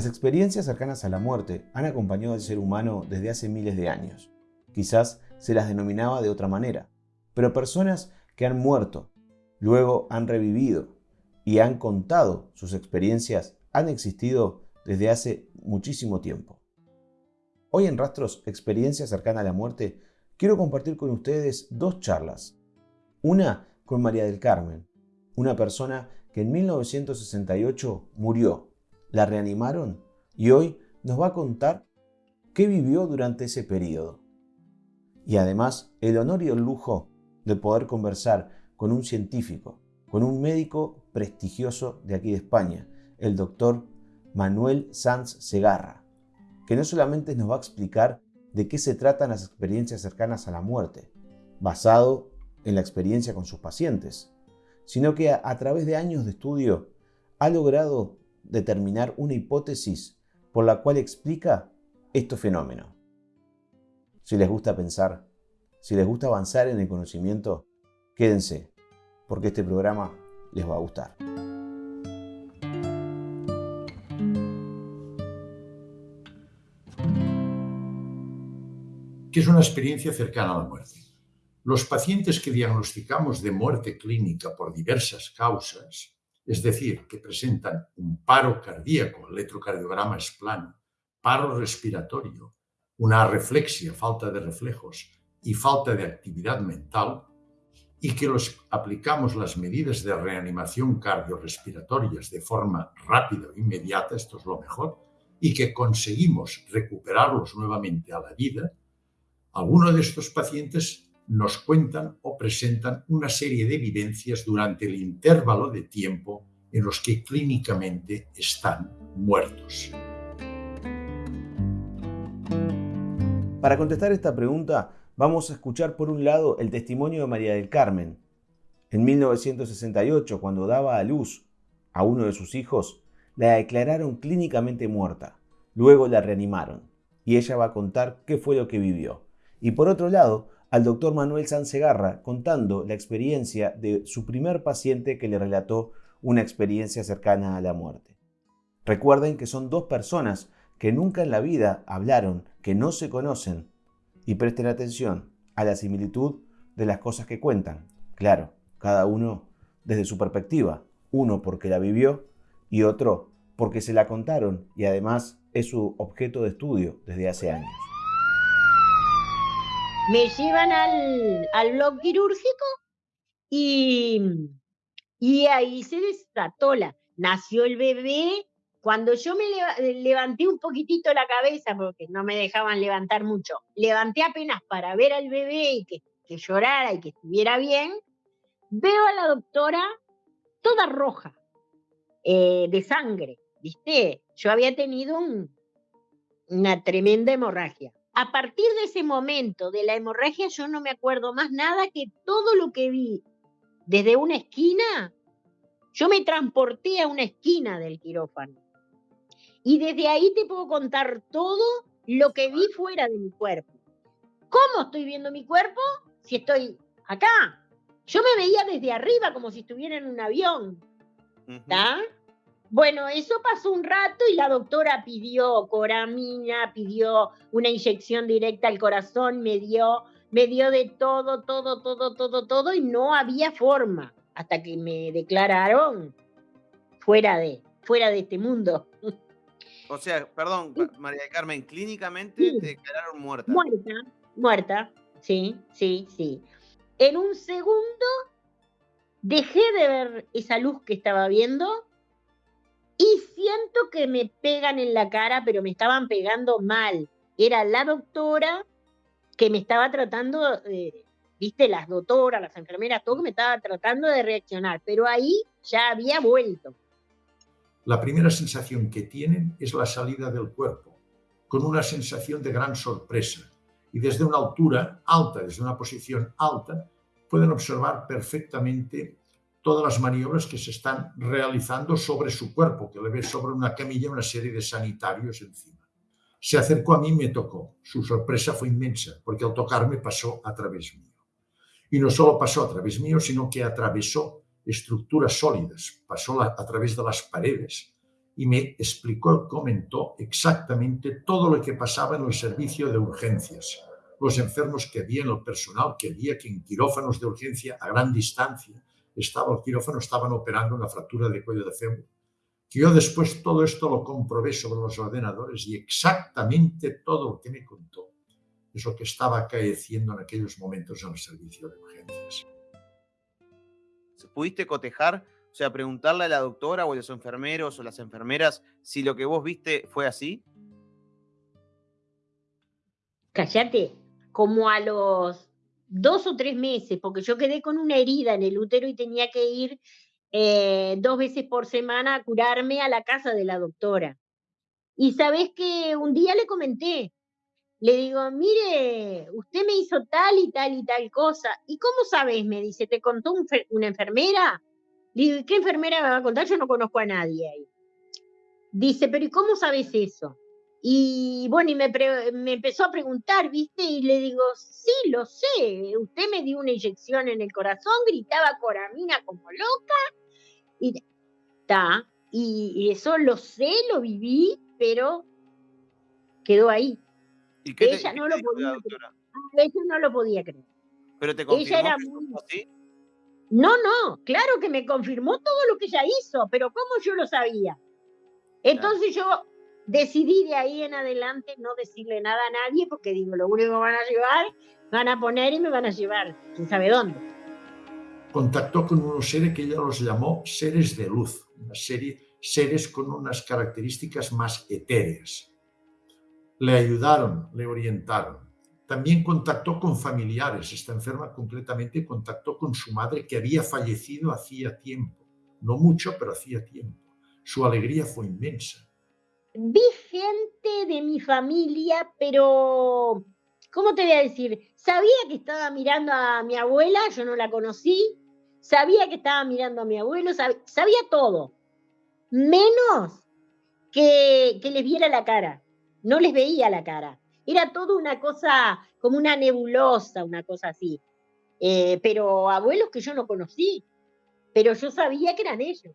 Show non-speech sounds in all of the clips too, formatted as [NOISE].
Las experiencias cercanas a la muerte han acompañado al ser humano desde hace miles de años. Quizás se las denominaba de otra manera, pero personas que han muerto, luego han revivido y han contado sus experiencias han existido desde hace muchísimo tiempo. Hoy en Rastros Experiencias cercana a la muerte quiero compartir con ustedes dos charlas. Una con María del Carmen, una persona que en 1968 murió, la reanimaron y hoy nos va a contar qué vivió durante ese periodo. Y además el honor y el lujo de poder conversar con un científico, con un médico prestigioso de aquí de España, el doctor Manuel Sanz Segarra, que no solamente nos va a explicar de qué se tratan las experiencias cercanas a la muerte, basado en la experiencia con sus pacientes, sino que a, a través de años de estudio ha logrado determinar una hipótesis por la cual explica estos fenómenos. Si les gusta pensar, si les gusta avanzar en el conocimiento, quédense, porque este programa les va a gustar. ¿Qué es una experiencia cercana a la muerte? Los pacientes que diagnosticamos de muerte clínica por diversas causas, es decir, que presentan un paro cardíaco, el electrocardiograma es plano, paro respiratorio, una reflexia, falta de reflejos y falta de actividad mental, y que los aplicamos las medidas de reanimación cardiorrespiratorias de forma rápida e inmediata, esto es lo mejor, y que conseguimos recuperarlos nuevamente a la vida, algunos de estos pacientes nos cuentan o presentan una serie de evidencias durante el intervalo de tiempo en los que clínicamente están muertos. Para contestar esta pregunta, vamos a escuchar por un lado el testimonio de María del Carmen. En 1968, cuando daba a luz a uno de sus hijos, la declararon clínicamente muerta. Luego la reanimaron y ella va a contar qué fue lo que vivió. Y por otro lado, al doctor Manuel Sansegarra contando la experiencia de su primer paciente que le relató una experiencia cercana a la muerte. Recuerden que son dos personas que nunca en la vida hablaron, que no se conocen, y presten atención a la similitud de las cosas que cuentan. Claro, cada uno desde su perspectiva, uno porque la vivió y otro porque se la contaron y además es su objeto de estudio desde hace años me llevan al, al blog quirúrgico y, y ahí se desató la, nació el bebé. Cuando yo me levanté un poquitito la cabeza, porque no me dejaban levantar mucho, levanté apenas para ver al bebé y que, que llorara y que estuviera bien, veo a la doctora toda roja, eh, de sangre, ¿viste? Yo había tenido una tremenda hemorragia a partir de ese momento de la hemorragia yo no me acuerdo más nada que todo lo que vi desde una esquina, yo me transporté a una esquina del quirófano. Y desde ahí te puedo contar todo lo que vi fuera de mi cuerpo. ¿Cómo estoy viendo mi cuerpo? Si estoy acá. Yo me veía desde arriba como si estuviera en un avión. ¿Está? Bueno, eso pasó un rato y la doctora pidió coramina, pidió una inyección directa al corazón, me dio, me dio de todo, todo, todo, todo, todo y no había forma hasta que me declararon fuera de, fuera de este mundo. O sea, perdón, María Carmen, clínicamente te declararon muerta. Muerta, muerta, sí, sí, sí. En un segundo dejé de ver esa luz que estaba viendo siento que me pegan en la cara, pero me estaban pegando mal. Era la doctora que me estaba tratando, eh, viste, las doctoras, las enfermeras, todo que me estaba tratando de reaccionar, pero ahí ya había vuelto. La primera sensación que tienen es la salida del cuerpo, con una sensación de gran sorpresa. Y desde una altura alta, desde una posición alta, pueden observar perfectamente todas las maniobras que se están realizando sobre su cuerpo, que le ve sobre una camilla una serie de sanitarios encima. Se acercó a mí y me tocó. Su sorpresa fue inmensa, porque al tocarme pasó a través mío. Y no solo pasó a través mío, sino que atravesó estructuras sólidas, pasó a través de las paredes y me explicó, comentó exactamente todo lo que pasaba en el servicio de urgencias, los enfermos que había en el personal que había, que en quirófanos de urgencia a gran distancia estaba el quirófano, estaban operando una fractura de cuello de fémur. Que yo después todo esto lo comprobé sobre los ordenadores y exactamente todo lo que me contó es lo que estaba acaeciendo en aquellos momentos en el servicio de urgencias. ¿Pudiste cotejar, o sea, preguntarle a la doctora o a los enfermeros o las enfermeras si lo que vos viste fue así? Cállate, como a los dos o tres meses, porque yo quedé con una herida en el útero y tenía que ir eh, dos veces por semana a curarme a la casa de la doctora. Y sabes que un día le comenté, le digo, mire, usted me hizo tal y tal y tal cosa. ¿Y cómo sabes? Me dice, ¿te contó una enfermera? Le digo, ¿qué enfermera me va a contar? Yo no conozco a nadie ahí. Dice, pero ¿y cómo sabes eso? Y bueno, y me, me, empezó a preguntar, ¿viste? Y le digo, sí, lo sé. Usted me dio una inyección en el corazón, gritaba coramina como loca. Y, ta, y eso lo sé, lo viví, pero quedó ahí ella no lo podía creer. Ella no lo podía creer. Pero te confirmó ella era No, no, claro que me confirmó todo lo que ella hizo, pero ¿cómo yo lo sabía? Entonces yo decidí de ahí en adelante no decirle nada a nadie porque digo, lo único que van a llevar, van a poner y me van a llevar, quién sabe dónde. Contactó con unos seres que ella los llamó seres de luz, una serie, seres con unas características más etéreas le ayudaron, le orientaron. También contactó con familiares, está enferma completamente, contactó con su madre que había fallecido hacía tiempo, no mucho, pero hacía tiempo. Su alegría fue inmensa. Vi gente de mi familia, pero, ¿cómo te voy a decir? Sabía que estaba mirando a mi abuela, yo no la conocí, sabía que estaba mirando a mi abuelo, sabía, todo, menos que, que les viera la cara no les veía la cara. Era todo una cosa, como una nebulosa, una cosa así. Eh, pero abuelos que yo no conocí, pero yo sabía que eran ellos.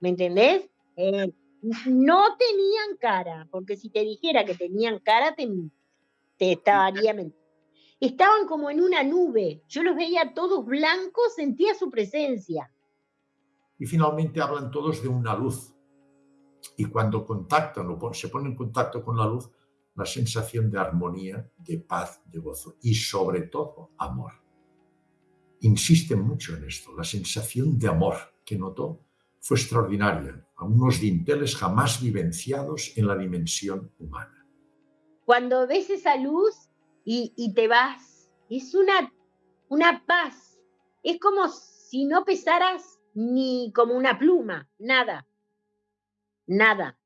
¿Me entendés? Eh, no tenían cara, porque si te dijera que tenían cara, te, te estaría Estaban como en una nube. Yo los veía todos blancos, sentía su presencia. Y finalmente hablan todos de una luz, y cuando contactan o se ponen en contacto con la luz, la sensación de armonía, de paz, de gozo y sobre todo amor. Insiste mucho en esto, la sensación de amor que notó fue extraordinaria, a unos dinteles jamás vivenciados en la dimensión humana. Cuando ves esa luz y, y te vas, es una, una paz, es como si no pesaras ni como una pluma, nada nada.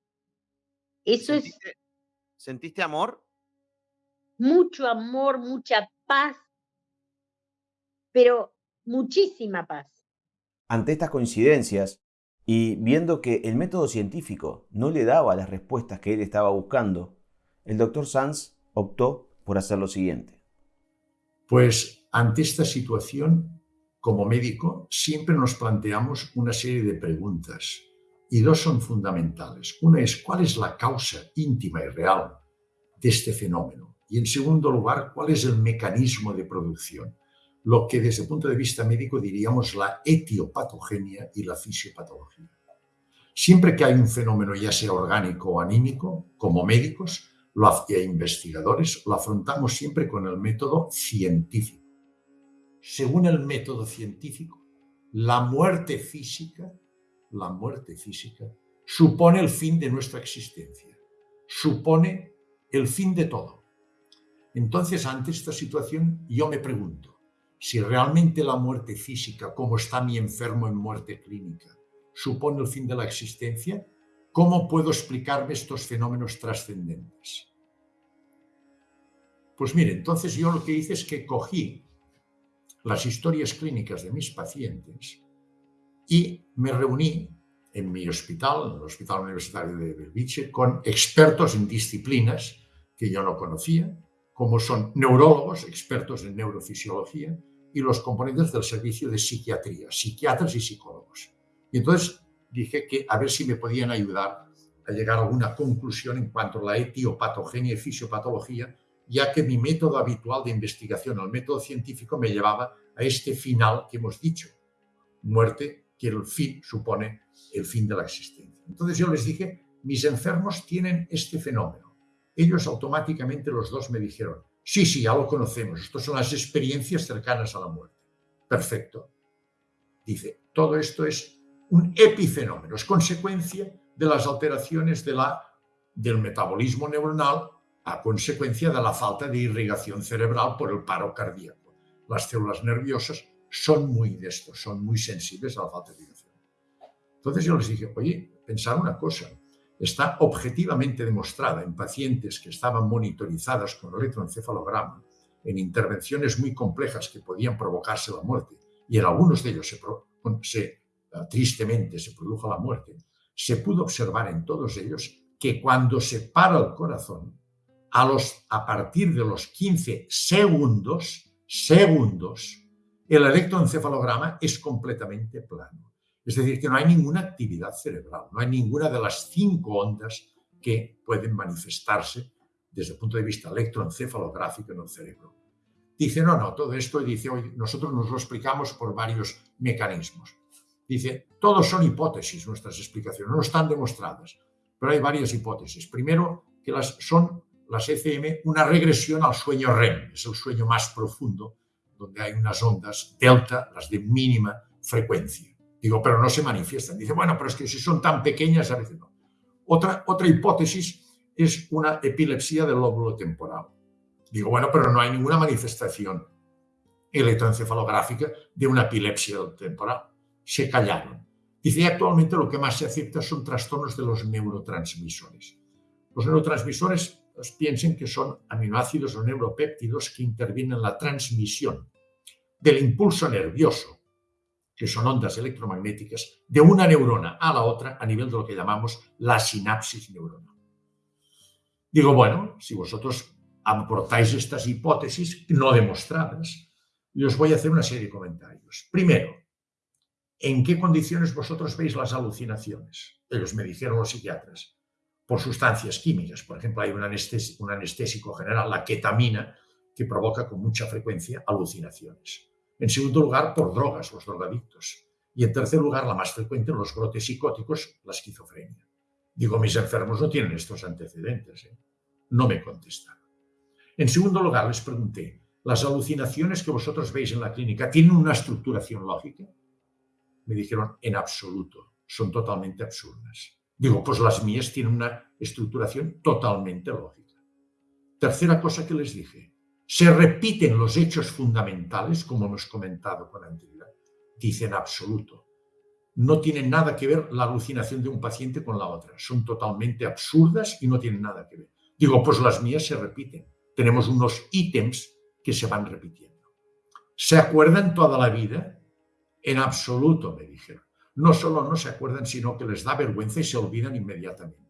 Eso es... ¿Sentiste amor? Mucho amor, mucha paz, pero muchísima paz. Ante estas coincidencias y viendo que el método científico no le daba las respuestas que él estaba buscando, el doctor Sanz optó por hacer lo siguiente. Pues ante esta situación, como médico, siempre nos planteamos una serie de preguntas y dos son fundamentales. Una es cuál es la causa íntima y real de este fenómeno. Y en segundo lugar, cuál es el mecanismo de producción. Lo que desde el punto de vista médico diríamos la etiopatogenia y la fisiopatología. Siempre que hay un fenómeno, ya sea orgánico o anímico, como médicos e investigadores, lo afrontamos siempre con el método científico. Según el método científico, la muerte física la muerte física, supone el fin de nuestra existencia, supone el fin de todo. Entonces, ante esta situación, yo me pregunto, si realmente la muerte física, como está mi enfermo en muerte clínica, supone el fin de la existencia, ¿cómo puedo explicarme estos fenómenos trascendentes? Pues mire, entonces yo lo que hice es que cogí las historias clínicas de mis pacientes y me reuní en mi hospital, en el Hospital Universitario de Belviche, con expertos en disciplinas que yo no conocía, como son neurólogos, expertos en neurofisiología, y los componentes del servicio de psiquiatría, psiquiatras y psicólogos. Y entonces dije que a ver si me podían ayudar a llegar a alguna conclusión en cuanto a la etiopatogenia y fisiopatología, ya que mi método habitual de investigación, el método científico, me llevaba a este final que hemos dicho, muerte, que el fin supone el fin de la existencia. Entonces yo les dije, mis enfermos tienen este fenómeno. Ellos automáticamente los dos me dijeron, sí, sí, ya lo conocemos, estas son las experiencias cercanas a la muerte. Perfecto. Dice, todo esto es un epifenómeno, es consecuencia de las alteraciones de la, del metabolismo neuronal a consecuencia de la falta de irrigación cerebral por el paro cardíaco. Las células nerviosas son muy de esto, son muy sensibles a la falta de irrigación. Entonces yo les dije, oye, pensar una cosa, está objetivamente demostrada en pacientes que estaban monitorizadas con electroencefalograma, en intervenciones muy complejas que podían provocarse la muerte, y en algunos de ellos se, tristemente se produjo la muerte, se pudo observar en todos ellos que cuando se para el corazón, a, los, a partir de los 15 segundos, segundos, el electroencefalograma es completamente plano. Es decir, que no hay ninguna actividad cerebral, no hay ninguna de las cinco ondas que pueden manifestarse desde el punto de vista electroencefalográfico en el cerebro. Dice, no, no, todo esto, dice, hoy nosotros nos lo explicamos por varios mecanismos. Dice, todos son hipótesis nuestras explicaciones, no están demostradas, pero hay varias hipótesis. Primero, que las, son las ECM una regresión al sueño REM, es el sueño más profundo, donde hay unas ondas delta, las de mínima frecuencia. Digo, pero no se manifiestan. Dice, bueno, pero es que si son tan pequeñas, a veces no. Otra, otra hipótesis es una epilepsia del lóbulo temporal. Digo, bueno, pero no hay ninguna manifestación electroencefalográfica de una epilepsia temporal se callaron. Dice, actualmente lo que más se acepta son trastornos de los neurotransmisores. Los neurotransmisores pues, piensen que son aminoácidos o neuropéptidos que intervienen en la transmisión del impulso nervioso, que son ondas electromagnéticas, de una neurona a la otra a nivel de lo que llamamos la sinapsis neuronal. Digo, bueno, si vosotros aportáis estas hipótesis no demostradas, yo os voy a hacer una serie de comentarios. Primero, ¿En qué condiciones vosotros veis las alucinaciones? Ellos me dijeron los psiquiatras. Por sustancias químicas. Por ejemplo, hay un, un anestésico general, la ketamina, que provoca con mucha frecuencia alucinaciones. En segundo lugar, por drogas, los drogadictos. Y en tercer lugar, la más frecuente, los brotes psicóticos, la esquizofrenia. Digo, mis enfermos no tienen estos antecedentes. ¿eh? No me contestaron. En segundo lugar, les pregunté, ¿las alucinaciones que vosotros veis en la clínica tienen una estructuración lógica? Me dijeron, en absoluto, son totalmente absurdas. Digo, pues las mías tienen una estructuración totalmente lógica. Tercera cosa que les dije, se repiten los hechos fundamentales, como hemos comentado con anterioridad. Dicen absoluto. No tienen nada que ver la alucinación de un paciente con la otra. Son totalmente absurdas y no tienen nada que ver. Digo, pues las mías se repiten. Tenemos unos ítems que se van repitiendo. ¿Se acuerdan toda la vida? En absoluto, me dijeron. No solo no se acuerdan, sino que les da vergüenza y se olvidan inmediatamente.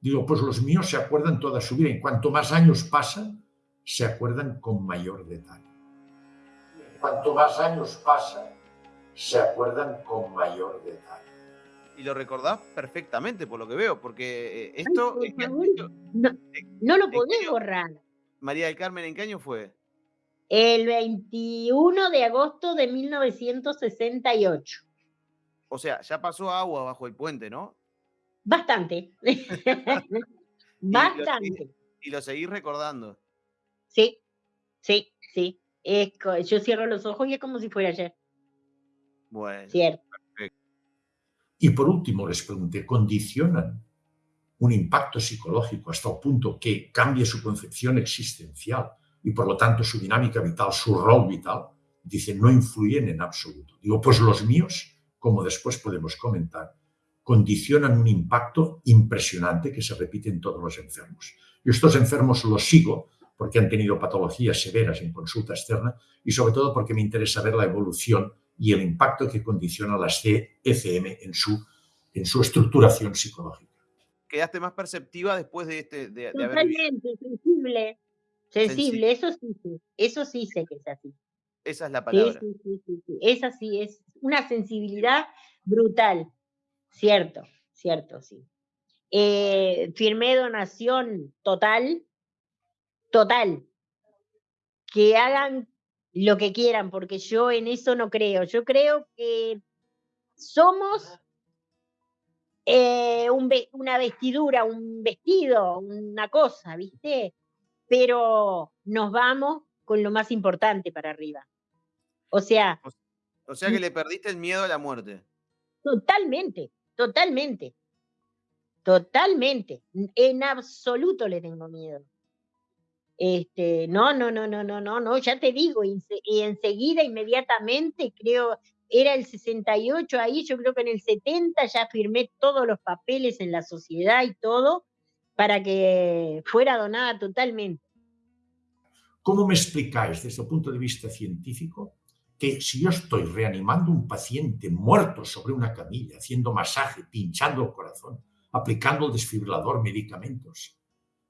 Digo, pues los míos se acuerdan toda su vida y cuanto más años pasan, se acuerdan con mayor detalle. Cuanto más años pasan, se acuerdan con mayor detalle. Y lo recordás perfectamente, por lo que veo, porque eh, esto... no, lo podés borrar. María del Carmen, ¿en qué año fue? El 21 de agosto de 1968. O sea, ya pasó agua bajo el puente, ¿no? Bastante. [LAUGHS] [LAUGHS] Bastante. Y lo, seguís recordando. Sí, sí, sí. yo cierro los ojos y es como si fuera ayer. Bueno. Cierto. Y por último les pregunté, ¿condicionan un impacto psicológico hasta el punto que cambie su concepción existencial y por lo tanto su dinámica vital, su rol vital, dice, no influyen en absoluto. Digo, pues los míos, como después podemos comentar, condicionan un impacto impresionante que se repite en todos los enfermos. Y estos enfermos los sigo porque han tenido patologías severas en consulta externa y sobre todo porque me interesa ver la evolución y el impacto que condiciona las ECM en su, en su estructuración psicológica. ¿Quedaste más perceptiva después de, este, de, Totalmente, sensible. Sensible, eso sí, eso sí sé que es así. Esa es la palabra. Sí, sí, sí, sí, Esa sí es una sensibilidad brutal. Cierto, cierto, sí. eh, firmé donación total, total. Que hagan lo que quieran, porque yo en eso no creo. Yo creo que somos eh, una vestidura, un vestido, una cosa, ¿viste? Pero nos vamos con lo más importante para arriba. O sea... O sea que le perdiste el miedo a la muerte. Totalmente, totalmente. Totalmente. En absoluto le tengo miedo. Este, no, no, no, no, no, no, no, ya te digo, y, enseguida, inmediatamente, creo, era el 68 ahí, yo creo que en el 70 ya firmé todos los papeles en la sociedad y todo para que fuera donada totalmente. ¿Cómo me explicáis desde el punto de vista científico que si yo estoy reanimando un paciente muerto sobre una camilla, haciendo masaje, pinchando el corazón, aplicando el desfibrilador, medicamentos,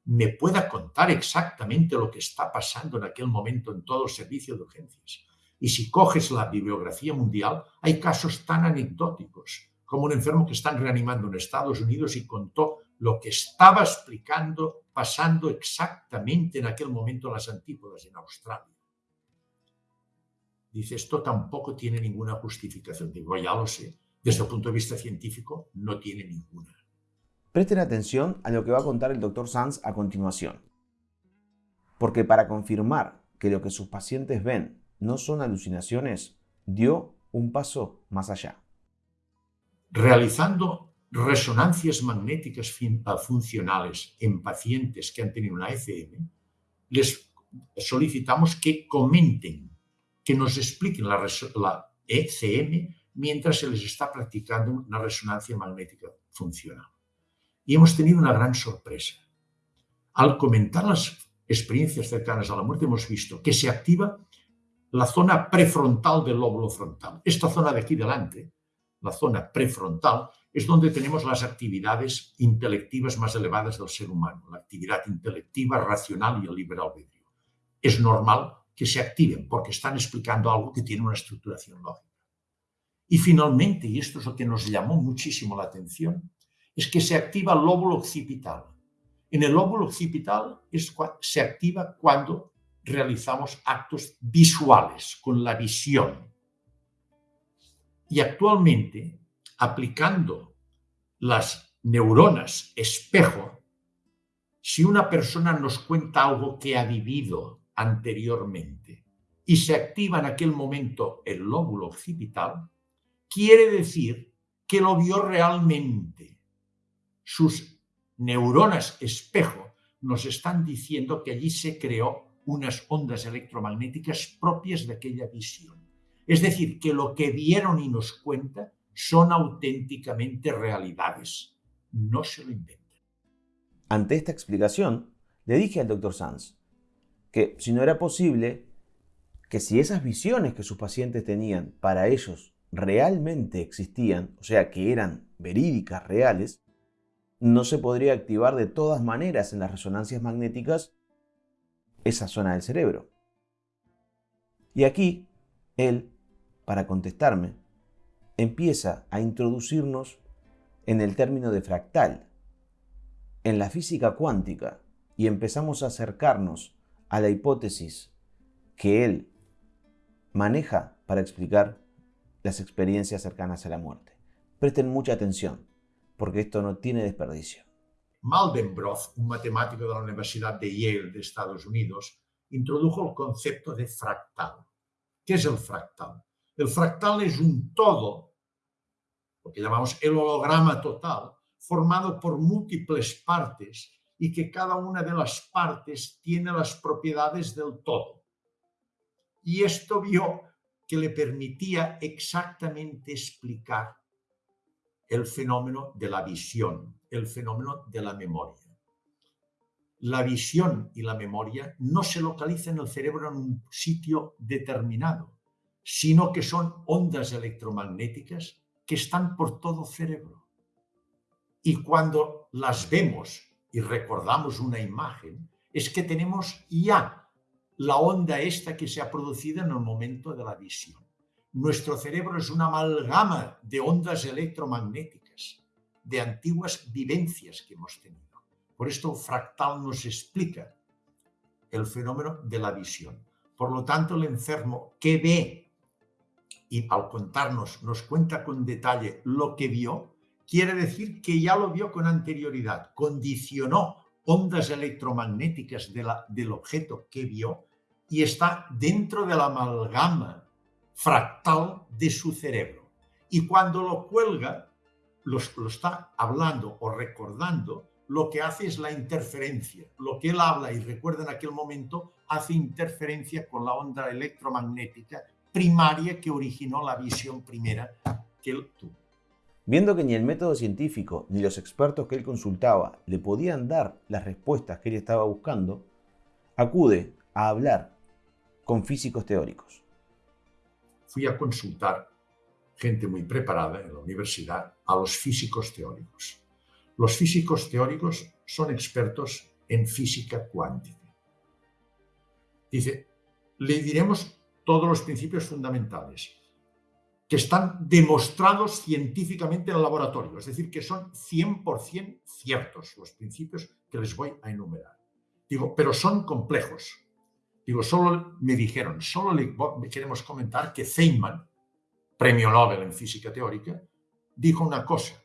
me pueda contar exactamente lo que está pasando en aquel momento en todo el servicio de urgencias. Y si coges la bibliografía mundial, hay casos tan anecdóticos como un enfermo que están reanimando en Estados Unidos y contó lo que estaba explicando, pasando exactamente en aquel momento en las antípodas en Australia. Dice, esto tampoco tiene ninguna justificación. Digo, ya lo sé. Desde el punto de vista científico, no tiene ninguna. Presten atención a lo que va a contar el Dr. Sanz a continuación. Porque para confirmar que lo que sus pacientes ven no son alucinaciones, dio un paso más allá. Realizando resonancias magnéticas ah, funcionales en pacientes que han tenido una ECM, les solicitamos que comenten, que nos expliquen la, la ECM mientras se les está practicando una resonancia magnética funcional. Y hemos tenido una gran sorpresa. Al comentar las experiencias cercanas a la muerte hemos visto que se activa la zona prefrontal del lóbulo frontal. Esta zona de aquí delante, la zona prefrontal, es donde tenemos las actividades intelectivas más elevadas del ser humano, la actividad intelectiva, racional y el libre albedrío. Es normal que se activen porque están explicando algo que tiene una estructuración lógica. Y finalmente, y esto es lo que nos llamó muchísimo la atención, es que se activa el lóbulo occipital. En el lóbulo occipital se activa cuando realizamos actos visuales, con la visión. Y actualmente, aplicando las neuronas espejo, si una persona nos cuenta algo que ha vivido anteriormente y se activa en aquel momento el lóbulo occipital, quiere decir que lo vio realmente sus neuronas espejo nos están diciendo que allí se creó unas ondas electromagnéticas propias de aquella visión. Es decir, que lo que vieron y nos cuenta son auténticamente realidades. No se lo inventan. Ante esta explicación, le dije al doctor Sanz que si no era posible, que si esas visiones que sus pacientes tenían para ellos realmente existían, o sea, que eran verídicas, reales, no se podría activar de todas maneras en las resonancias magnéticas esa zona del cerebro. Y aquí, él, para contestarme, empieza a introducirnos en el término de fractal, en la física cuántica, y empezamos a acercarnos a la hipótesis que él maneja para explicar las experiencias cercanas a la muerte. Presten mucha atención porque esto no tiene desperdicio. Maldenbroth, un matemático de la Universidad de Yale de Estados Unidos, introdujo el concepto de fractal. ¿Qué es el fractal? El fractal es un todo, lo que llamamos el holograma total, formado por múltiples partes y que cada una de las partes tiene las propiedades del todo. Y esto vio que le permitía exactamente explicar el fenómeno de la visión, el fenómeno de la memoria. La visión y la memoria no se localizan en el cerebro en un sitio determinado, sino que son ondas electromagnéticas que están por todo cerebro. Y cuando las vemos y recordamos una imagen, es que tenemos ya la onda esta que se ha producido en el momento de la visión. Nuestro cerebro es una amalgama de ondas electromagnéticas de antiguas vivencias que hemos tenido. Por esto fractal nos explica el fenómeno de la visión. Por lo tanto, el enfermo que ve y al contarnos nos cuenta con detalle lo que vio, quiere decir que ya lo vio con anterioridad, condicionó ondas electromagnéticas del objeto que vio y está dentro de la amalgama fractal de su cerebro. Y cuando lo cuelga, lo, está hablando o recordando, lo que hace es la interferencia. Lo que él habla y recuerda en aquel momento hace interferencia con la onda electromagnética primaria que originó la visión primera que él tuvo. Viendo que ni el método científico ni los expertos que él consultaba le podían dar las respuestas que él estaba buscando, acude a hablar con físicos teóricos. Fui a consultar gente muy preparada en la universidad a los físicos teóricos. Los físicos teóricos son expertos en física cuántica. Dice, le diremos todos los principios fundamentales que están demostrados científicamente en el laboratorio, es decir, que son 100% ciertos los principios que les voy a enumerar. Digo, pero son complejos. Digo, solo me dijeron, solo le queremos comentar que Feynman, premio Nobel en física teórica, dijo una cosa.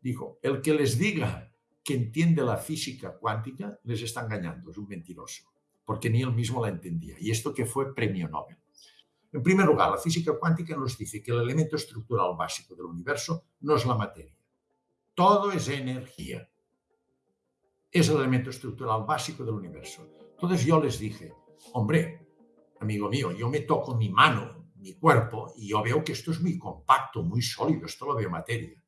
Dijo, el que les diga que entiende la física cuántica les está engañando, es un mentiroso, porque ni él mismo la entendía. Y esto que fue premio Nobel. En primer lugar, la física cuántica nos dice que el elemento estructural básico del universo no es la materia. Todo es energía. Es el elemento estructural básico del universo. Entonces yo les dije, hombre, amigo mío, yo me toco mi mano, mi cuerpo, y yo veo que esto es muy compacto, muy sólido, esto lo veo materia.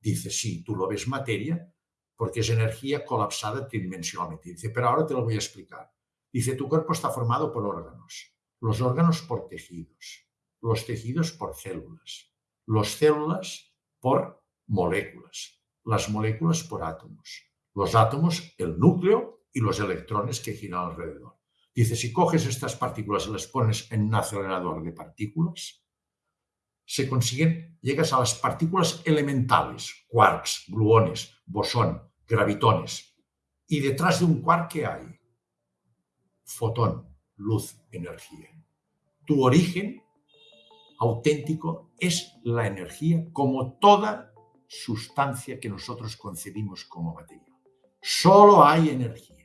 Dice, sí, tú lo ves materia porque es energía colapsada tridimensionalmente. Dice, pero ahora te lo voy a explicar. Dice, tu cuerpo está formado por órganos, los órganos por tejidos, los tejidos por células, los células por moléculas, las moléculas por átomos, los átomos el núcleo y los electrones que giran alrededor. Dice, si coges estas partículas y las pones en un acelerador de partículas, se consiguen, llegas a las partículas elementales, quarks, gluones, bosón, gravitones. Y detrás de un quark, ¿qué hay? Fotón, luz, energía. Tu origen auténtico es la energía como toda sustancia que nosotros concebimos como materia. Solo hay energía.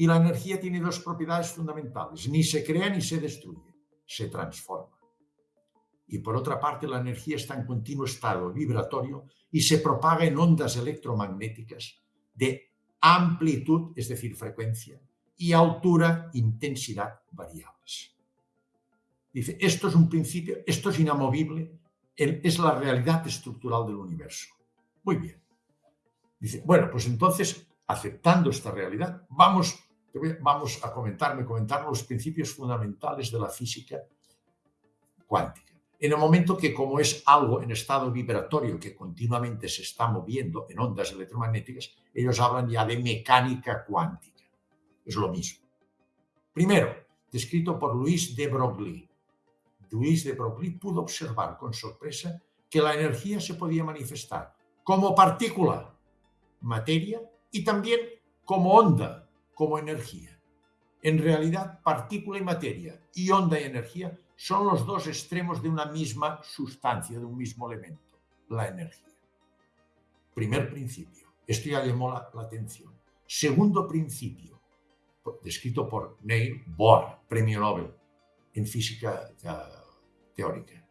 Y la energía tiene dos propiedades fundamentales. Ni se crea ni se destruye, se transforma. Y por otra parte, la energía está en continuo estado vibratorio y se propaga en ondas electromagnéticas de amplitud, es decir, frecuencia, y altura, intensidad variables. Dice, esto es un principio, esto es inamovible, es la realidad estructural del universo. Muy bien. Dice, bueno, pues entonces, aceptando esta realidad, vamos vamos a comentarme, comentar los principios fundamentales de la física cuántica. En el momento que como es algo en estado vibratorio que continuamente se está moviendo en ondas electromagnéticas, ellos hablan ya de mecánica cuántica. Es lo mismo. Primero, descrito por Luis de Broglie. Luis de Broglie pudo observar con sorpresa que la energía se podía manifestar como partícula, materia, y también como onda, como energía. En realidad, partícula y materia y onda y energía son los dos extremos de una misma sustancia, de un mismo elemento, la energía. Primer principio. Esto ya llamó la, atención. Segundo principio, descrito por Neil Bohr, premio Nobel en física teórica.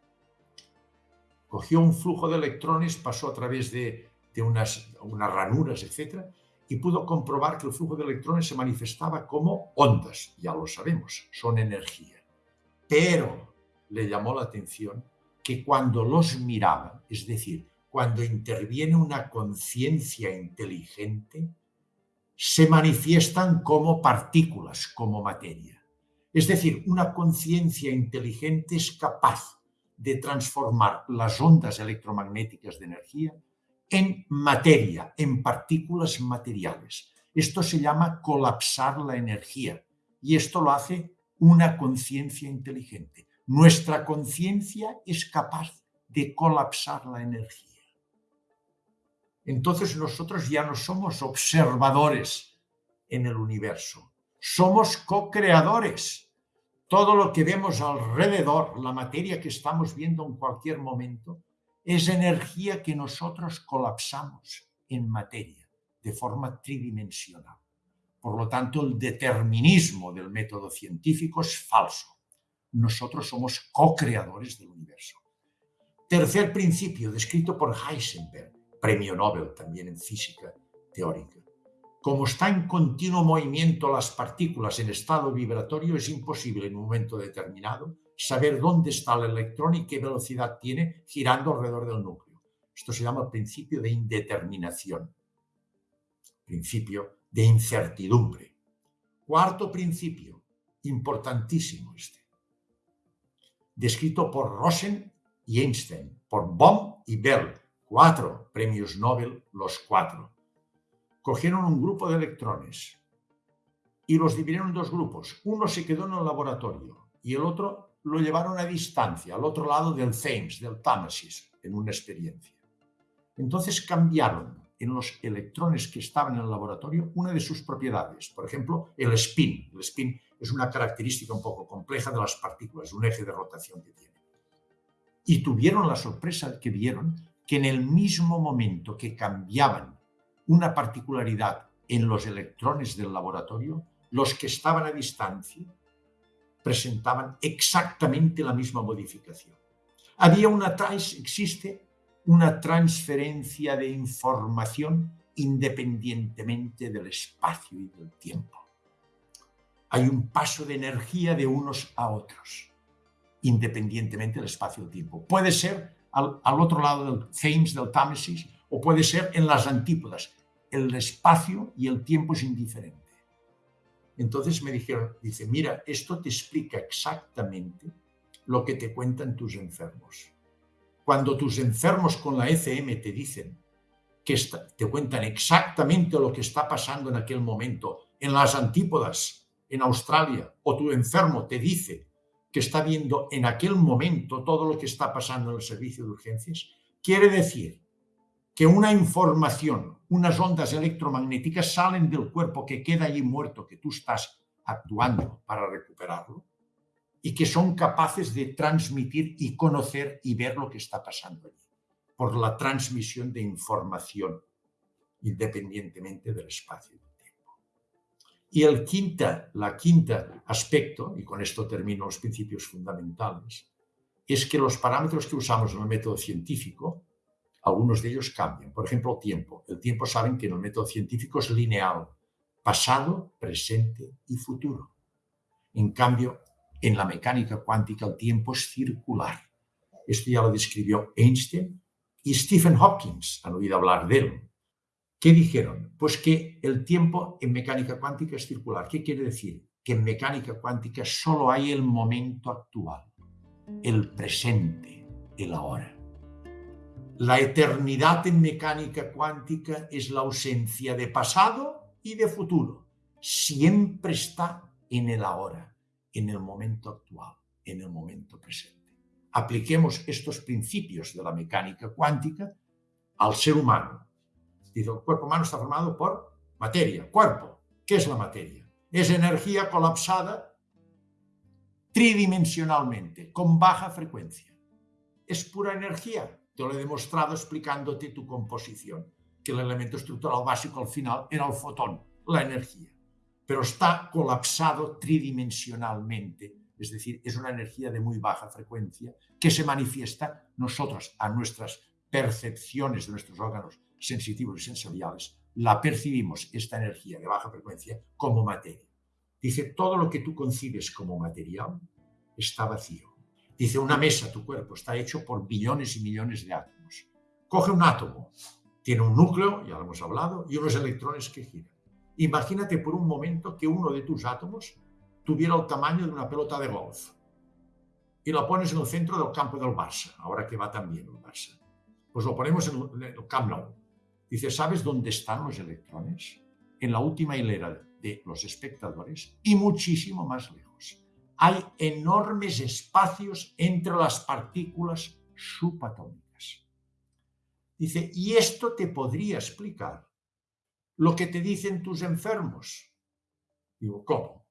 Cogió un flujo de electrones, pasó a través de, unas, unas ranuras, etc., y pudo comprobar que el flujo de electrones se manifestaba como ondas, ya lo sabemos, son energía. Pero le llamó la atención que cuando los miraba, es decir, cuando interviene una conciencia inteligente, se manifiestan como partículas, como materia. Es decir, una conciencia inteligente es capaz de transformar las ondas electromagnéticas de energía en materia, en partículas materiales. Esto se llama colapsar la energía y esto lo hace una conciencia inteligente. Nuestra conciencia es capaz de colapsar la energía. entonces nosotros ya no somos observadores en el universo, somos co-creadores. Todo lo que vemos alrededor, la materia que estamos viendo en cualquier momento, es energía que nosotros colapsamos en materia de forma tridimensional. Por lo tanto, el determinismo del método científico es falso. Nosotros somos co-creadores del universo. Tercer principio, descrito por Heisenberg, premio Nobel también en física teórica. Como está en continuo movimiento las partículas en estado vibratorio, es imposible en un momento determinado saber dónde está el electrón y qué velocidad tiene girando alrededor del núcleo. Esto se llama el principio de indeterminación, principio de incertidumbre. Cuarto principio, importantísimo este, descrito por Rosen y Einstein, por Bohm y Bell, cuatro premios Nobel, los cuatro. Cogieron un grupo de electrones y los dividieron en dos grupos. Uno se quedó en el laboratorio y el otro lo llevaron a distancia, al otro lado del Thames, del Támesis, en una experiencia. Entonces cambiaron en los electrones que estaban en el laboratorio una de sus propiedades. Por ejemplo, el spin. El spin es una característica un poco compleja de las partículas, un eje de rotación que tiene. Y tuvieron la sorpresa que vieron que en el mismo momento que cambiaban una particularidad en los electrones del laboratorio, los que estaban a distancia presentaban exactamente la misma modificación. Había una existe una transferencia de información independientemente del espacio y del tiempo. Hay un paso de energía de unos a otros, independientemente del espacio y el tiempo. Puede ser al, otro lado del Thames, del Támesis, o puede ser en las antípodas. El espacio y el tiempo es indiferente. Entonces me dijeron, dice, mira, esto te explica exactamente lo que te cuentan tus enfermos. Cuando tus enfermos con la ECM te dicen que te cuentan exactamente lo que está pasando en aquel momento en las antípodas, en Australia, o tu enfermo te dice que está viendo en aquel momento todo lo que está pasando en el servicio de urgencias, quiere decir que una información, unas ondas electromagnéticas salen del cuerpo que queda allí muerto, que tú estás actuando para recuperarlo, y que son capaces de transmitir y conocer y ver lo que está pasando allí, por la transmisión de información, independientemente del espacio y del tiempo. Y el quinta, la quinta aspecto, y con esto termino los principios fundamentales, es que los parámetros que usamos en el método científico, algunos de ellos cambian. Por ejemplo, el tiempo. El tiempo saben que en el método científico es lineal, pasado, presente y futuro. En cambio, en la mecánica cuántica el tiempo es circular. Esto ya lo describió Einstein y Stephen Hopkins, han oído hablar de él. ¿Qué dijeron? Pues que el tiempo en mecánica cuántica es circular. ¿Qué quiere decir? Que en mecánica cuántica solo hay el momento actual, el presente, el ahora. La eternidad en mecánica cuántica es la ausencia de pasado y de futuro. Siempre está en el ahora en el momento actual, en el momento presente. Apliquemos estos principios de la mecánica cuántica al ser humano. El cuerpo humano está formado por materia, cuerpo. ¿Qué es la materia? Es energía colapsada tridimensionalmente, con baja frecuencia. Es pura energía. Te lo he demostrado explicándote tu composición, que el elemento estructural básico al final era el fotón, la energía pero está colapsado tridimensionalmente, es decir, es una energía de muy baja frecuencia que se manifiesta nosotros a nuestras percepciones de nuestros órganos sensitivos y sensoriales, la percibimos, esta energía de baja frecuencia, como materia. Dice, todo lo que tú concibes como material está vacío. Dice, una mesa, tu cuerpo, está hecho por billones y millones de átomos. Coge un átomo, tiene un núcleo, ya lo hemos hablado, y unos electrones que giran. Imagínate por un momento que uno de tus átomos tuviera el tamaño de una pelota de golf y lo pones en el centro del campo del Barça, ahora que va tan bien el Barça. Pues lo ponemos en el Camp Nou. Dice, ¿sabes dónde están los electrones? En la última hilera de los espectadores y muchísimo más lejos. Hay enormes espacios entre las partículas subatómicas. Dice, y esto te podría explicar lo que te dicen tus enfermos. Digo, ¿cómo?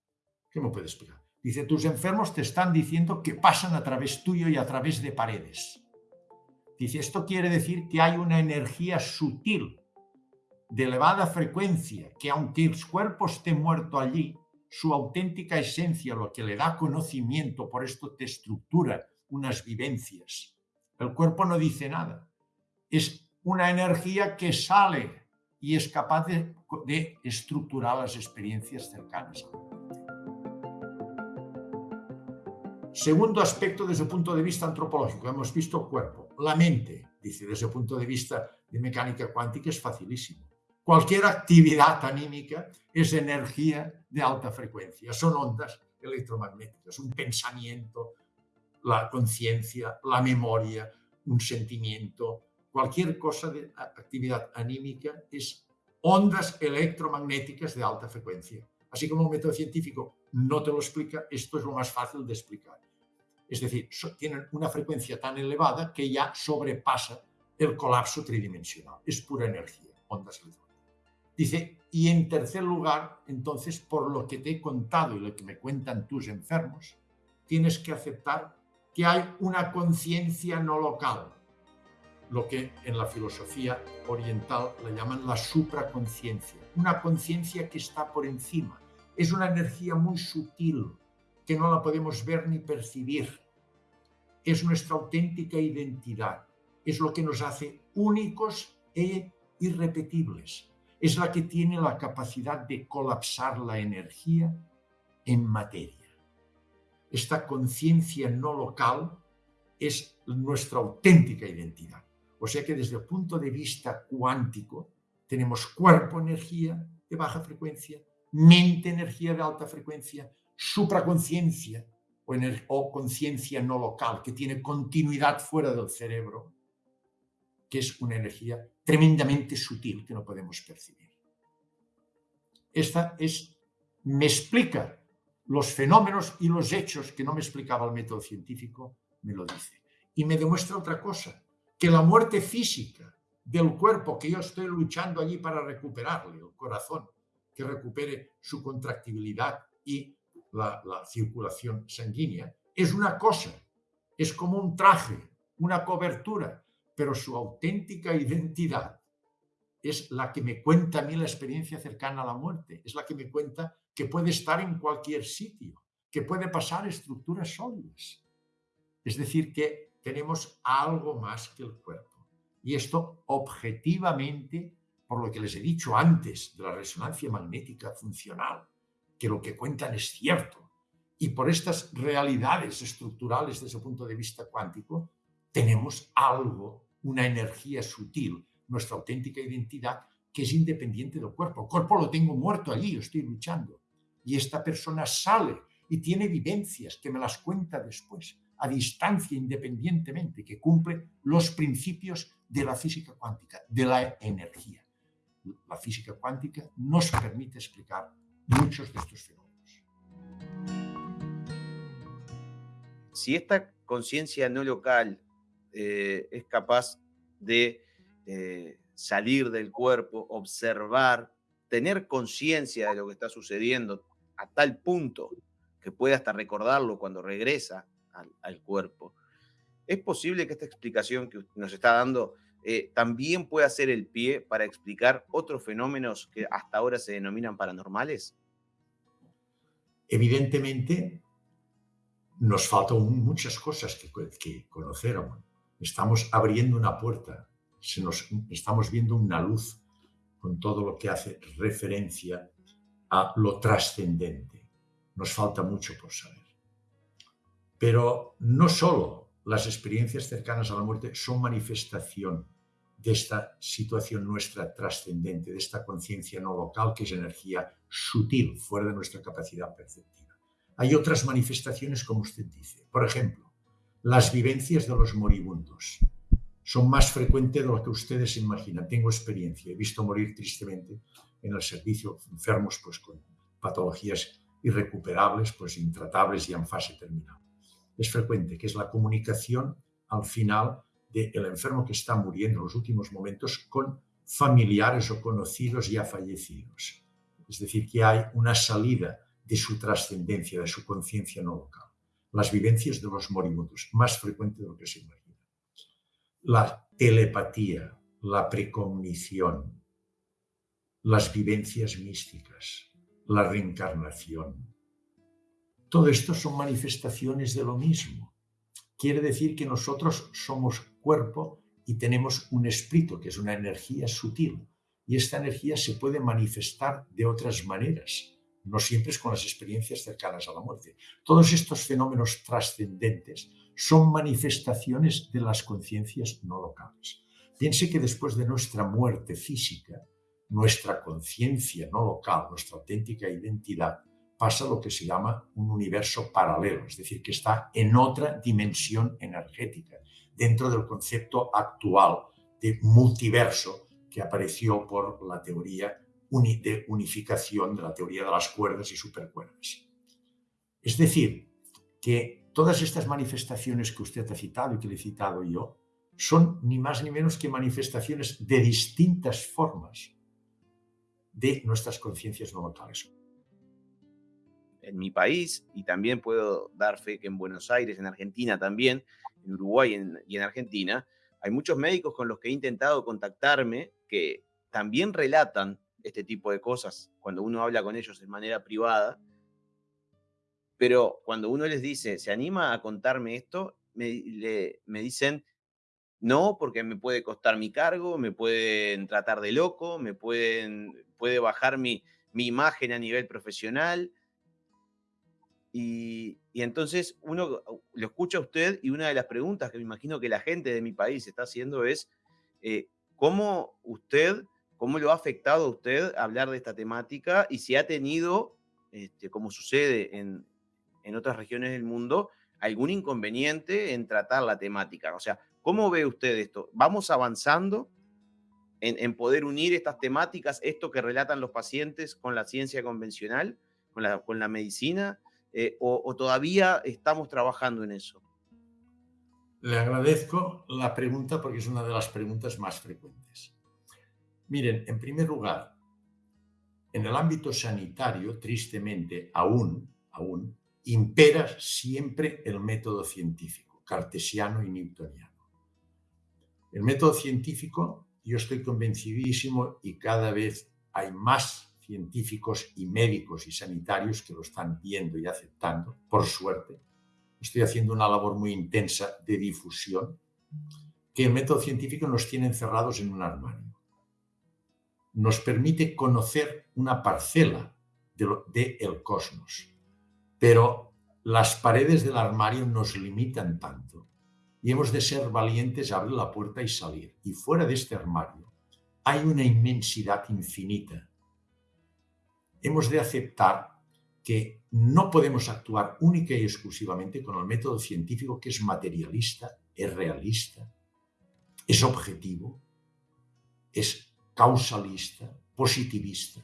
¿Qué me puede explicar? Dice, tus enfermos te están diciendo que pasan a través tuyo y a través de paredes. Dice, esto quiere decir que hay una energía sutil, de elevada frecuencia, que aunque el cuerpo esté muerto allí, su auténtica esencia, lo que le da conocimiento, por esto te estructura unas vivencias. El cuerpo no dice nada. Es una energía que sale y es capaz de, estructurar las experiencias cercanas Segundo aspecto desde el punto de vista antropológico, hemos visto cuerpo. La mente, dice, desde el punto de vista de mecánica cuántica es facilísimo. Cualquier actividad anímica es energía de alta frecuencia, son ondas electromagnéticas, un pensamiento, la conciencia, la memoria, un sentimiento, cualquier cosa de actividad anímica es ondas electromagnéticas de alta frecuencia. Así como un método científico no te lo explica, esto es lo más fácil de explicar. Es decir, tienen una frecuencia tan elevada que ya sobrepasa el colapso tridimensional. Es pura energía, ondas electromagnéticas. Dice, y en tercer lugar, entonces, por lo que te he contado y lo que me cuentan tus enfermos, tienes que aceptar que hay una conciencia no local, lo que en la filosofía oriental le llaman la supraconciencia, una conciencia que está por encima. Es una energía muy sutil que no la podemos ver ni percibir. Es nuestra auténtica identidad, es lo que nos hace únicos e irrepetibles. Es la que tiene la capacidad de colapsar la energía en materia. Esta conciencia no local es nuestra auténtica identidad. O sea que desde el punto de vista cuántico tenemos cuerpo energía de baja frecuencia, mente energía de alta frecuencia, supraconciencia o, o conciencia no local que tiene continuidad fuera del cerebro, que es una energía tremendamente sutil que no podemos percibir. Esta es, me explica los fenómenos y los hechos que no me explicaba el método científico, me lo dice. Y me demuestra otra cosa, que la muerte física del cuerpo que yo estoy luchando allí para recuperarle, el corazón, que recupere su contractibilidad y la, la circulación sanguínea, es una cosa, es como un traje, una cobertura, pero su auténtica identidad es la que me cuenta a mí la experiencia cercana a la muerte, es la que me cuenta que puede estar en cualquier sitio, que puede pasar estructuras sólidas. Es decir, que tenemos algo más que el cuerpo. Y esto objetivamente, por lo que les he dicho antes de la resonancia magnética funcional, que lo que cuentan es cierto, y por estas realidades estructurales desde el punto de vista cuántico, tenemos algo, una energía sutil, nuestra auténtica identidad, que es independiente del cuerpo. El cuerpo lo tengo muerto allí, yo estoy luchando. Y esta persona sale y tiene vivencias que me las cuenta después a distancia independientemente, que cumple los principios de la física cuántica, de la energía. La física cuántica nos permite explicar muchos de estos fenómenos. Si esta conciencia no local eh, es capaz de eh, salir del cuerpo, observar, tener conciencia de lo que está sucediendo a tal punto que puede hasta recordarlo cuando regresa al, cuerpo. ¿Es posible que esta explicación que nos está dando eh, también pueda ser el pie para explicar otros fenómenos que hasta ahora se denominan paranormales? Evidentemente, nos faltan muchas cosas que, que conocer Estamos abriendo una puerta, se nos, estamos viendo una luz con todo lo que hace referencia a lo trascendente. Nos falta mucho por saber. Pero no solo las experiencias cercanas a la muerte son manifestación de esta situación nuestra trascendente, de esta conciencia no local que es energía sutil, fuera de nuestra capacidad perceptiva. Hay otras manifestaciones, como usted dice. Por ejemplo, las vivencias de los moribundos son más frecuentes de lo que ustedes imaginan. Tengo experiencia, he visto morir tristemente en el servicio enfermos pues, con patologías irrecuperables, pues intratables y en fase terminal es frecuente, que es la comunicación al final del enfermo que está muriendo en los últimos momentos con familiares o conocidos ya fallecidos. Es decir, que hay una salida de su trascendencia, de su conciencia no local. Las vivencias de los moribundos, más frecuente de lo que se imagina. La telepatía, la precognición, las vivencias místicas, la reencarnación. Todo esto son manifestaciones de lo mismo. Quiere decir que nosotros somos cuerpo y tenemos un espíritu, que es una energía sutil. Y esta energía se puede manifestar de otras maneras, no siempre es con las experiencias cercanas a la muerte. Todos estos fenómenos trascendentes son manifestaciones de las conciencias no locales. Piense que después de nuestra muerte física, nuestra conciencia no local, nuestra auténtica identidad, pasa lo que se llama un universo paralelo, es decir, que está en otra dimensión energética, dentro del concepto actual de multiverso que apareció por la teoría unificación de la teoría de las cuerdas y supercuerdas. Es decir, que todas estas manifestaciones que usted ha citado y que le he citado yo son ni más ni menos que manifestaciones de distintas formas de nuestras conciencias no locales. En mi país, y también puedo dar fe que en Buenos Aires, en Argentina también, en Uruguay y en Argentina, hay muchos médicos con los que he intentado contactarme que también relatan este tipo de cosas cuando uno habla con ellos de manera privada, pero cuando uno les dice, ¿se anima a contarme esto? Me, me dicen, no, porque me puede costar mi cargo, me pueden tratar de loco, me pueden, puede bajar mi, mi imagen a nivel profesional. Y, y, entonces uno lo escucha a usted y una de las preguntas que me imagino que la gente de mi país está haciendo es, eh, ¿cómo usted ¿Cómo lo ha afectado a usted hablar de esta temática y si ha tenido, este, como sucede en, en otras regiones del mundo, algún inconveniente en tratar la temática? O sea, ¿cómo ve usted esto? ¿Vamos avanzando en, en, poder unir estas temáticas, esto que relatan los pacientes con la ciencia convencional, con la, con la medicina, eh, o, o, todavía estamos trabajando en eso? Le agradezco la pregunta porque es una de las preguntas más frecuentes. Miren, en primer lugar, en el ámbito sanitario, tristemente, aún, aún, impera siempre el método científico, cartesiano y newtoniano. El método científico, yo estoy convencidísimo y cada vez hay más científicos y médicos y sanitarios que lo están viendo y aceptando, por suerte. Estoy haciendo una labor muy intensa de difusión, que el método científico nos tiene encerrados en un armario nos permite conocer una parcela del de el cosmos. Pero las paredes del armario nos limitan tanto y hemos de ser valientes abrir la puerta y salir. Y fuera de este armario hay una inmensidad infinita. Hemos de aceptar que no podemos actuar única y exclusivamente con el método científico que es materialista, es realista, es objetivo, es causalista, positivista.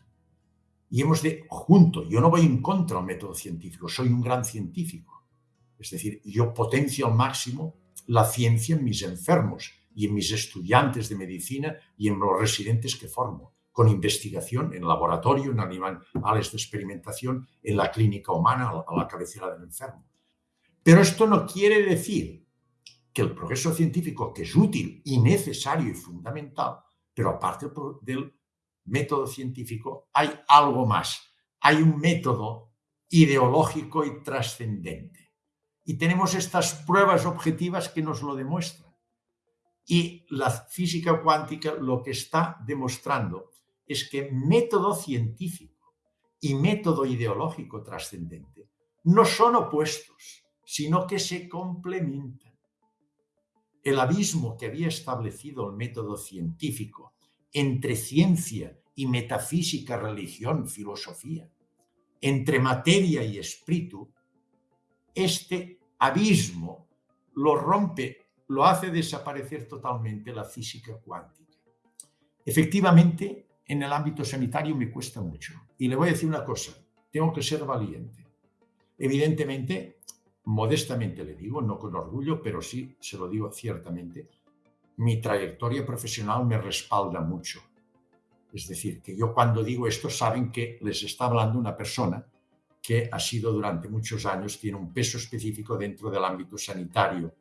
Y hemos de, junto, yo no voy en contra del método científico, soy un gran científico. Es decir, yo potencio al máximo la ciencia en mis enfermos y en mis estudiantes de medicina y en los residentes que formo, con investigación en laboratorio, en animales de experimentación, en la clínica humana, a la cabecera del enfermo. Pero esto no quiere decir que el progreso científico, que es útil y necesario y fundamental, pero aparte del método científico, hay algo más. Hay un método ideológico y trascendente. Y tenemos estas pruebas objetivas que nos lo demuestran. Y la física cuántica lo que está demostrando es que método científico y método ideológico trascendente no son opuestos, sino que se complementan el abismo que había establecido el método científico entre ciencia y metafísica, religión, filosofía, entre materia y espíritu, este abismo lo rompe, lo hace desaparecer totalmente la física cuántica. Efectivamente, en el ámbito sanitario me cuesta mucho. Y le voy a decir una cosa, tengo que ser valiente. Evidentemente, modestamente le digo, no con orgullo, pero sí se lo digo ciertamente, mi trayectoria profesional me respalda mucho. Es decir, que yo cuando digo esto saben que les está hablando una persona que ha sido durante muchos años, tiene un peso específico dentro del ámbito sanitario,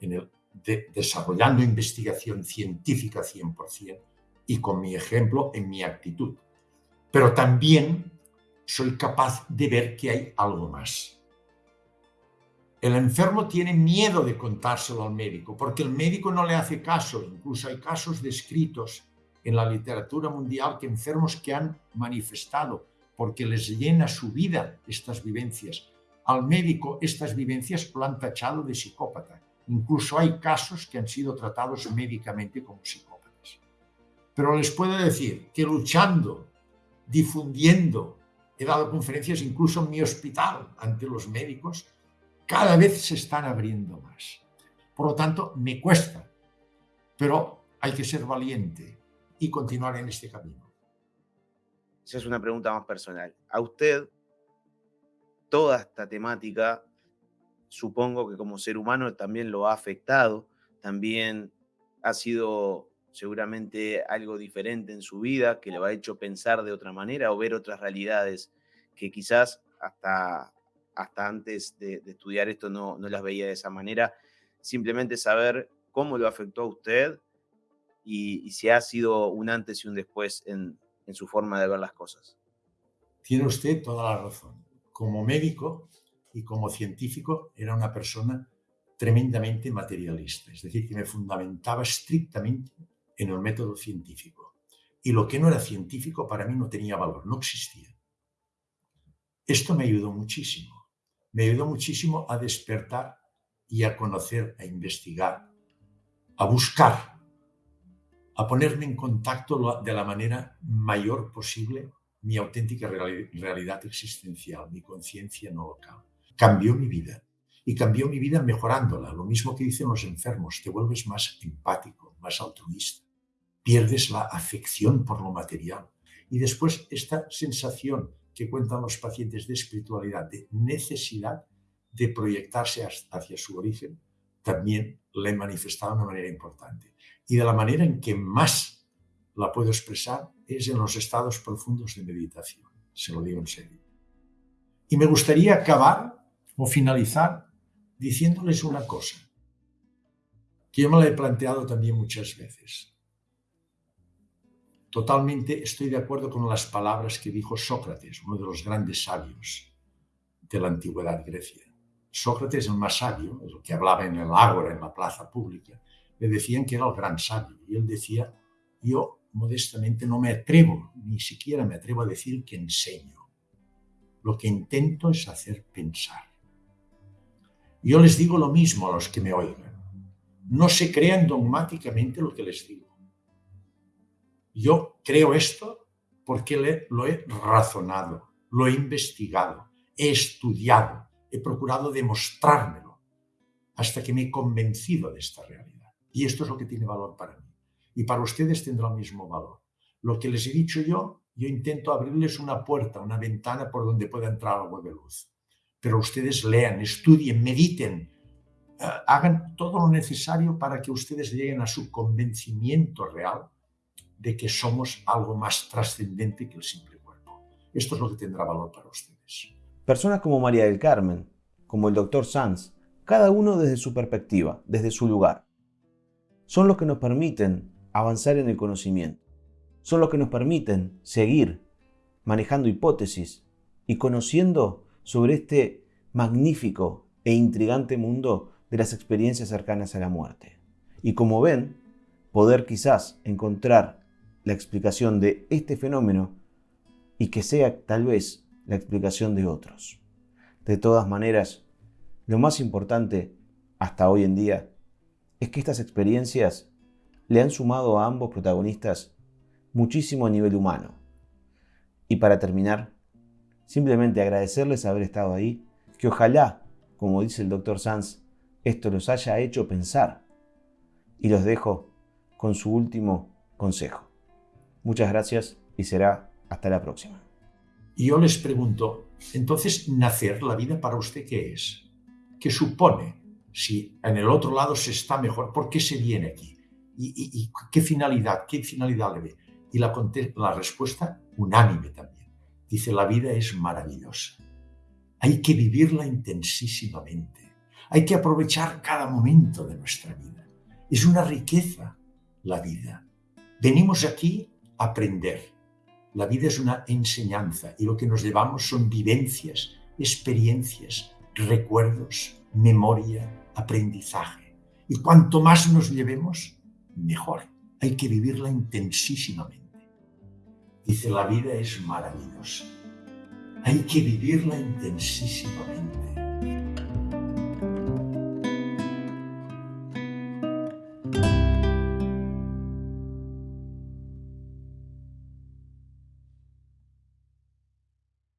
en el, desarrollando investigación científica 100% y con mi ejemplo en mi actitud. Pero también soy capaz de ver que hay algo más. El enfermo tiene miedo de contárselo al médico porque el médico no le hace caso. Incluso hay casos descritos en la literatura mundial que enfermos que han manifestado porque les llena su vida estas vivencias. Al médico estas vivencias lo han tachado de psicópata. Incluso hay casos que han sido tratados médicamente como psicópatas. Pero les puedo decir que luchando, difundiendo, he dado conferencias incluso en mi hospital ante los médicos, cada vez se están abriendo más. Por lo tanto, me cuesta, pero hay que ser valiente y continuar en este camino. Esa es una pregunta más personal. A usted, toda esta temática, supongo que como ser humano también lo ha afectado, también ha sido seguramente algo diferente en su vida, que le ha hecho pensar de otra manera o ver otras realidades que quizás hasta hasta antes de, estudiar esto no, no, las veía de esa manera. Simplemente saber cómo lo afectó a usted y, si ha sido un antes y un después en, en su forma de ver las cosas. Tiene usted toda la razón. Como médico y como científico era una persona tremendamente materialista, es decir, que me fundamentaba estrictamente en el método científico. Y lo que no era científico para mí no tenía valor, no existía. Esto me ayudó muchísimo me ayudó muchísimo a despertar y a conocer, a investigar, a buscar, a ponerme en contacto de la manera mayor posible mi auténtica realidad existencial, mi conciencia no local. Cambió mi vida y cambió mi vida mejorándola. Lo mismo que dicen los enfermos, te vuelves más empático, más altruista, pierdes la afección por lo material. Y después esta sensación que cuentan los pacientes de espiritualidad, de necesidad de proyectarse hacia su origen, también la he manifestado de una manera importante. Y de la manera en que más la puedo expresar es en los estados profundos de meditación, se lo digo en serio. Y me gustaría acabar o finalizar diciéndoles una cosa, que yo me la he planteado también muchas veces. Totalmente estoy de acuerdo con las palabras que dijo Sócrates, uno de los grandes sabios de la antigüedad Grecia. Sócrates, el más sabio, el que hablaba en el ágora, en la plaza pública, le decían que era el gran sabio. Y él decía, yo modestamente no me atrevo, ni siquiera me atrevo a decir que enseño. Lo que intento es hacer pensar. Yo les digo lo mismo a los que me oigan. No se crean dogmáticamente lo que les digo yo creo esto porque lo he razonado, lo he investigado, he estudiado, he procurado demostrármelo hasta que me he convencido de esta realidad. Y esto es lo que tiene valor para mí. Y para ustedes tendrá el mismo valor. Lo que les he dicho yo, yo intento abrirles una puerta, una ventana por donde pueda entrar algo de luz. Pero ustedes lean, estudien, mediten, eh, hagan todo lo necesario para que ustedes lleguen a su convencimiento real de que somos algo más trascendente que el simple cuerpo. Esto es lo que tendrá valor para ustedes. Personas como María del Carmen, como el doctor Sanz, cada uno desde su perspectiva, desde su lugar, son los que nos permiten avanzar en el conocimiento, son los que nos permiten seguir manejando hipótesis y conociendo sobre este magnífico e intrigante mundo de las experiencias cercanas a la muerte. Y como ven, poder quizás encontrar la explicación de este fenómeno y que sea tal vez la explicación de otros. De todas maneras, lo más importante hasta hoy en día es que estas experiencias le han sumado a ambos protagonistas muchísimo a nivel humano. Y para terminar, simplemente agradecerles haber estado ahí, que ojalá, como dice el doctor Sanz, esto los haya hecho pensar. Y los dejo con su último consejo. Muchas gracias y será hasta la próxima. Y yo les pregunto, entonces, nacer, la vida para usted, ¿qué es? ¿Qué supone? Si en el otro lado se está mejor, ¿por qué se viene aquí? ¿Y, qué finalidad? ¿Qué finalidad le ve? Y la, la respuesta unánime también. Dice, la vida es maravillosa. Hay que vivirla intensísimamente. Hay que aprovechar cada momento de nuestra vida. Es una riqueza la vida. Venimos aquí aprender. La vida es una enseñanza y lo que nos llevamos son vivencias, experiencias, recuerdos, memoria, aprendizaje. Y cuanto más nos llevemos, mejor. Hay que vivirla intensísimamente. Dice, la vida es maravillosa. Hay que vivirla intensísimamente.